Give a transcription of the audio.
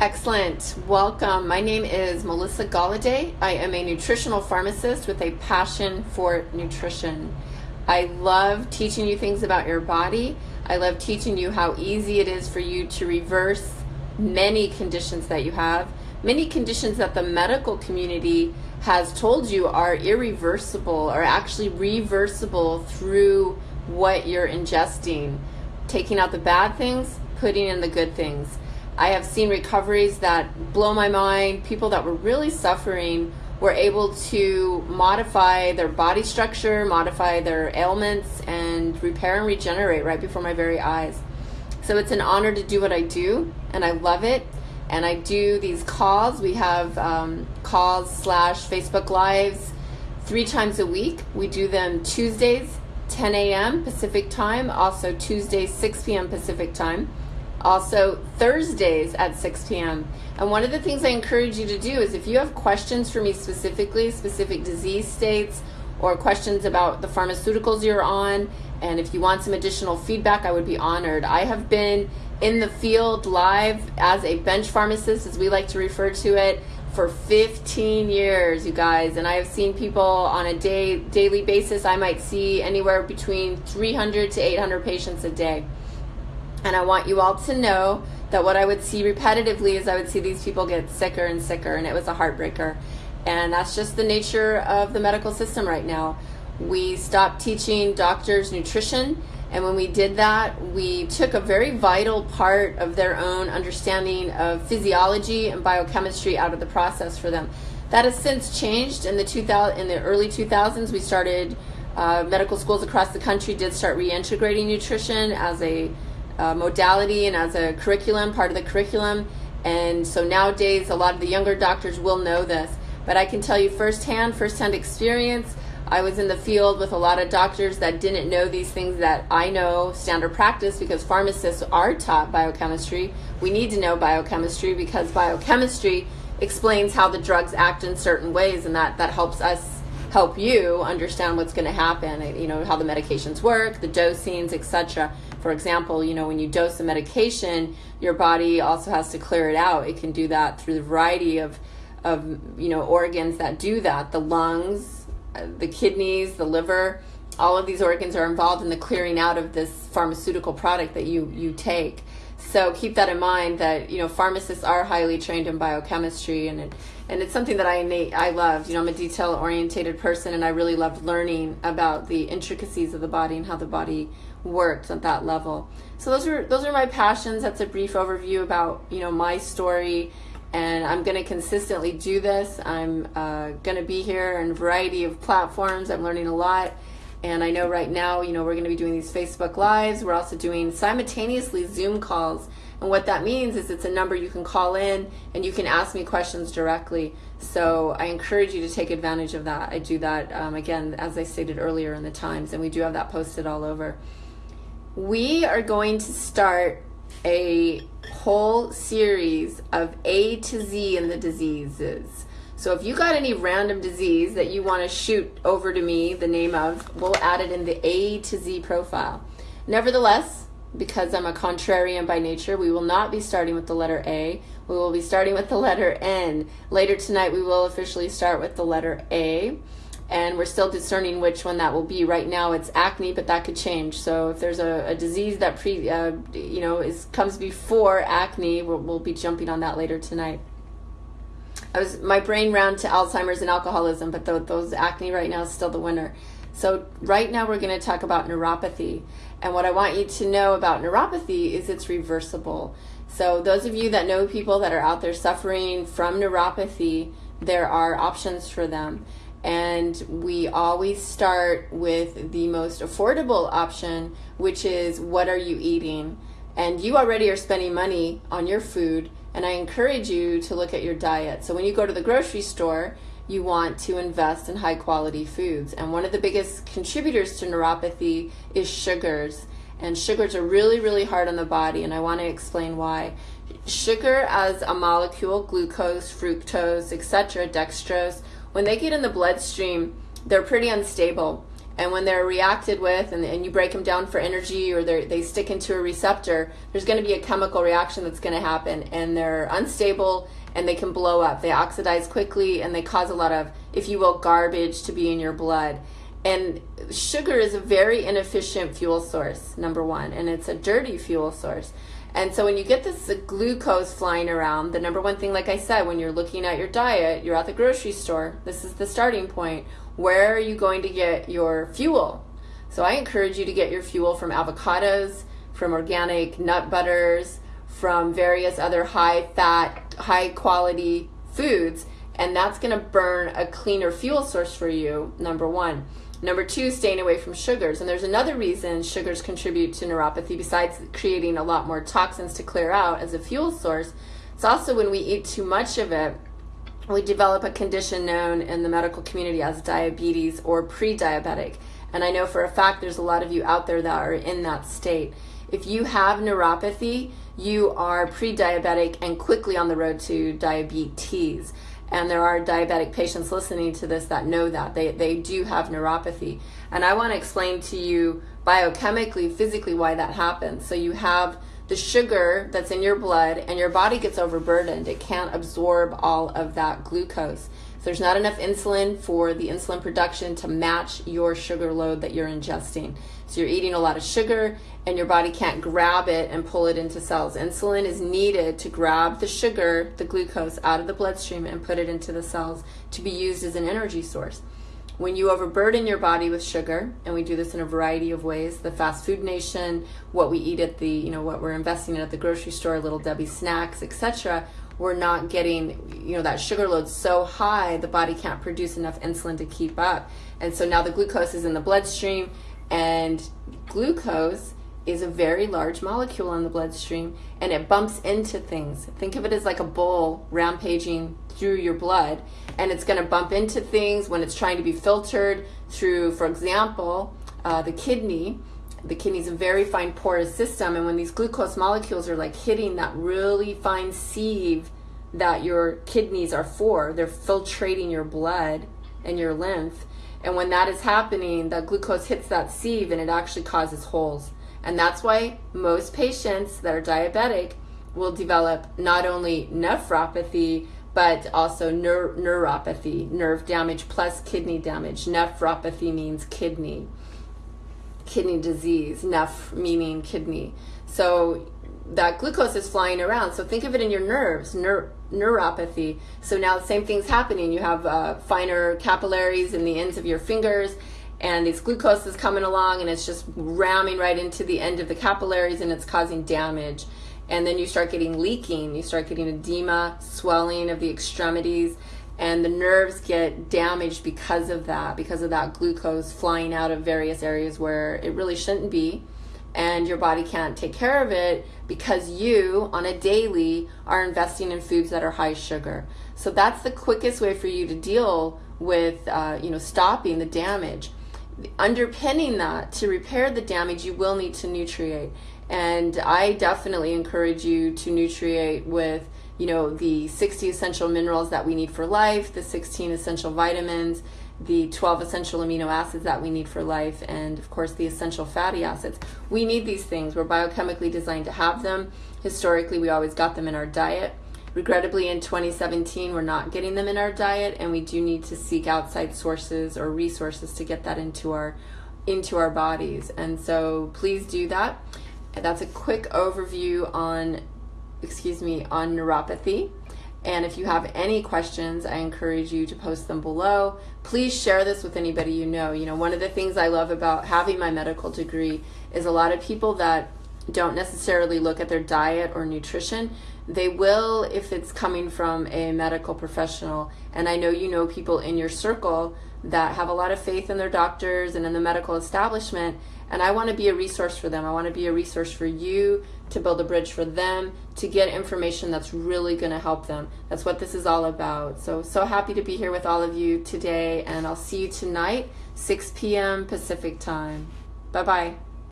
Excellent. Welcome. My name is Melissa Galladay. I am a nutritional pharmacist with a passion for nutrition. I love teaching you things about your body. I love teaching you how easy it is for you to reverse many conditions that you have, many conditions that the medical community has told you are irreversible or actually reversible through what you're ingesting. Taking out the bad things, putting in the good things. I have seen recoveries that blow my mind. People that were really suffering were able to modify their body structure, modify their ailments, and repair and regenerate right before my very eyes. So it's an honor to do what I do, and I love it. And I do these calls. We have um, calls slash Facebook Lives three times a week. We do them Tuesdays, 10 a.m. Pacific time, also Tuesdays, 6 p.m. Pacific time also Thursdays at 6 p.m. And one of the things I encourage you to do is if you have questions for me specifically, specific disease states, or questions about the pharmaceuticals you're on, and if you want some additional feedback, I would be honored. I have been in the field live as a bench pharmacist, as we like to refer to it, for 15 years, you guys. And I have seen people on a day daily basis. I might see anywhere between 300 to 800 patients a day. And I want you all to know that what I would see repetitively is I would see these people get sicker and sicker, and it was a heartbreaker. And that's just the nature of the medical system right now. We stopped teaching doctors nutrition, and when we did that, we took a very vital part of their own understanding of physiology and biochemistry out of the process for them. That has since changed in the 2000 in the early 2000s. We started uh, medical schools across the country did start reintegrating nutrition as a uh, modality and as a curriculum, part of the curriculum. And so nowadays, a lot of the younger doctors will know this. But I can tell you firsthand, firsthand experience. I was in the field with a lot of doctors that didn't know these things that I know standard practice because pharmacists are taught biochemistry. We need to know biochemistry because biochemistry explains how the drugs act in certain ways and that, that helps us help you understand what's going to happen, you know, how the medications work, the dosings, etc. For example, you know, when you dose a medication, your body also has to clear it out. It can do that through the variety of, of you know, organs that do that. The lungs, uh, the kidneys, the liver, all of these organs are involved in the clearing out of this pharmaceutical product that you, you take. So keep that in mind that, you know, pharmacists are highly trained in biochemistry and it, and it's something that I innate, I love. You know, I'm a detail orientated person and I really love learning about the intricacies of the body and how the body works at that level. So those are those are my passions. That's a brief overview about, you know, my story and I'm going to consistently do this. I'm uh, going to be here in a variety of platforms. I'm learning a lot. And I know right now, you know, we're going to be doing these Facebook Lives. We're also doing simultaneously Zoom calls. And what that means is it's a number you can call in and you can ask me questions directly. So I encourage you to take advantage of that. I do that, um, again, as I stated earlier in the Times, and we do have that posted all over. We are going to start a whole series of A to Z in the diseases. So if you got any random disease that you want to shoot over to me the name of, we'll add it in the A to Z profile. Nevertheless, because I'm a contrarian by nature, we will not be starting with the letter A. We will be starting with the letter N. Later tonight, we will officially start with the letter A. And we're still discerning which one that will be. Right now, it's acne, but that could change. So if there's a, a disease that pre, uh, you know, is comes before acne, we'll, we'll be jumping on that later tonight. I was my brain ran to Alzheimer's and alcoholism, but those acne right now is still the winner. So right now we're going to talk about neuropathy. And what I want you to know about neuropathy is it's reversible. So those of you that know people that are out there suffering from neuropathy, there are options for them. And we always start with the most affordable option, which is what are you eating? And you already are spending money on your food and I encourage you to look at your diet. So when you go to the grocery store, you want to invest in high quality foods. And one of the biggest contributors to neuropathy is sugars. And sugars are really, really hard on the body, and I want to explain why. Sugar as a molecule, glucose, fructose, etc., dextrose, when they get in the bloodstream, they're pretty unstable And when they're reacted with, and, and you break them down for energy or they stick into a receptor, there's going to be a chemical reaction that's going to happen, and they're unstable and they can blow up. They oxidize quickly and they cause a lot of, if you will, garbage to be in your blood. And sugar is a very inefficient fuel source, number one, and it's a dirty fuel source. And so when you get this glucose flying around, the number one thing, like I said, when you're looking at your diet, you're at the grocery store, this is the starting point. Where are you going to get your fuel? So I encourage you to get your fuel from avocados, from organic nut butters, from various other high fat, high quality foods, and that's going to burn a cleaner fuel source for you, number one. Number two, staying away from sugars. And there's another reason sugars contribute to neuropathy besides creating a lot more toxins to clear out as a fuel source. It's also when we eat too much of it, we develop a condition known in the medical community as diabetes or pre diabetic. And I know for a fact there's a lot of you out there that are in that state. If you have neuropathy, you are pre diabetic and quickly on the road to diabetes and there are diabetic patients listening to this that know that they, they do have neuropathy and i want to explain to you biochemically physically why that happens so you have the sugar that's in your blood and your body gets overburdened it can't absorb all of that glucose so there's not enough insulin for the insulin production to match your sugar load that you're ingesting so you're eating a lot of sugar and your body can't grab it and pull it into cells. Insulin is needed to grab the sugar, the glucose, out of the bloodstream and put it into the cells to be used as an energy source. When you overburden your body with sugar, and we do this in a variety of ways, the fast food nation, what we eat at the, you know, what we're investing in at the grocery store, little Debbie snacks, etc., we're not getting, you know, that sugar load so high the body can't produce enough insulin to keep up. And so now the glucose is in the bloodstream and glucose is a very large molecule in the bloodstream and it bumps into things. Think of it as like a bull rampaging through your blood and it's going to bump into things when it's trying to be filtered through, for example, uh, the kidney. The kidney is a very fine porous system and when these glucose molecules are like hitting that really fine sieve that your kidneys are for, they're filtrating your blood and your lymph. And when that is happening, the glucose hits that sieve and it actually causes holes and that's why most patients that are diabetic will develop not only nephropathy, but also neur- neuropathy, nerve damage plus kidney damage. Nephropathy means kidney, kidney disease, neph meaning kidney. So that glucose is flying around. So think of it in your nerves, neur- neuropathy. So now the same thing's happening. You have uh, finer capillaries in the ends of your fingers and this glucose is coming along and it's just ramming right into the end of the capillaries and it's causing damage. And then you start getting leaking. You start getting edema swelling of the extremities and the nerves get damaged because of that because of that glucose flying out of various areas where it really shouldn't be and your body can't take care of it because you on a daily are investing in foods that are high sugar. So that's the quickest way for you to deal with uh, you know stopping the damage underpinning that to repair the damage you will need to nutriate. And i definitely encourage you to nutriate with you know the 60 essential minerals that we need for life the 16 essential vitamins the 12 essential amino acids that we need for life and of course the essential fatty acids. We need these things. We're biochemically designed to have them. Historically we always got them in our diet Regrettably, in 2017, we're not getting them in our diet, and we do need to seek outside sources or resources to get that into our into our bodies. And so, please do that. That's a quick overview on, excuse me, on neuropathy. And if you have any questions, I encourage you to post them below. Please share this with anybody you know. You know, one of the things I love about having my medical degree is a lot of people that don't necessarily look at their diet or nutrition they will if it's coming from a medical professional. And I know you know people in your circle that have a lot of faith in their doctors and in the medical establishment. And I want to be a resource for them. I want to be a resource for you to build a bridge for them to get information that's really going to help them. That's what this is all about. So, so happy to be here with all of you today. And I'll see you tonight, 6 p.m. Pacific time. Bye bye.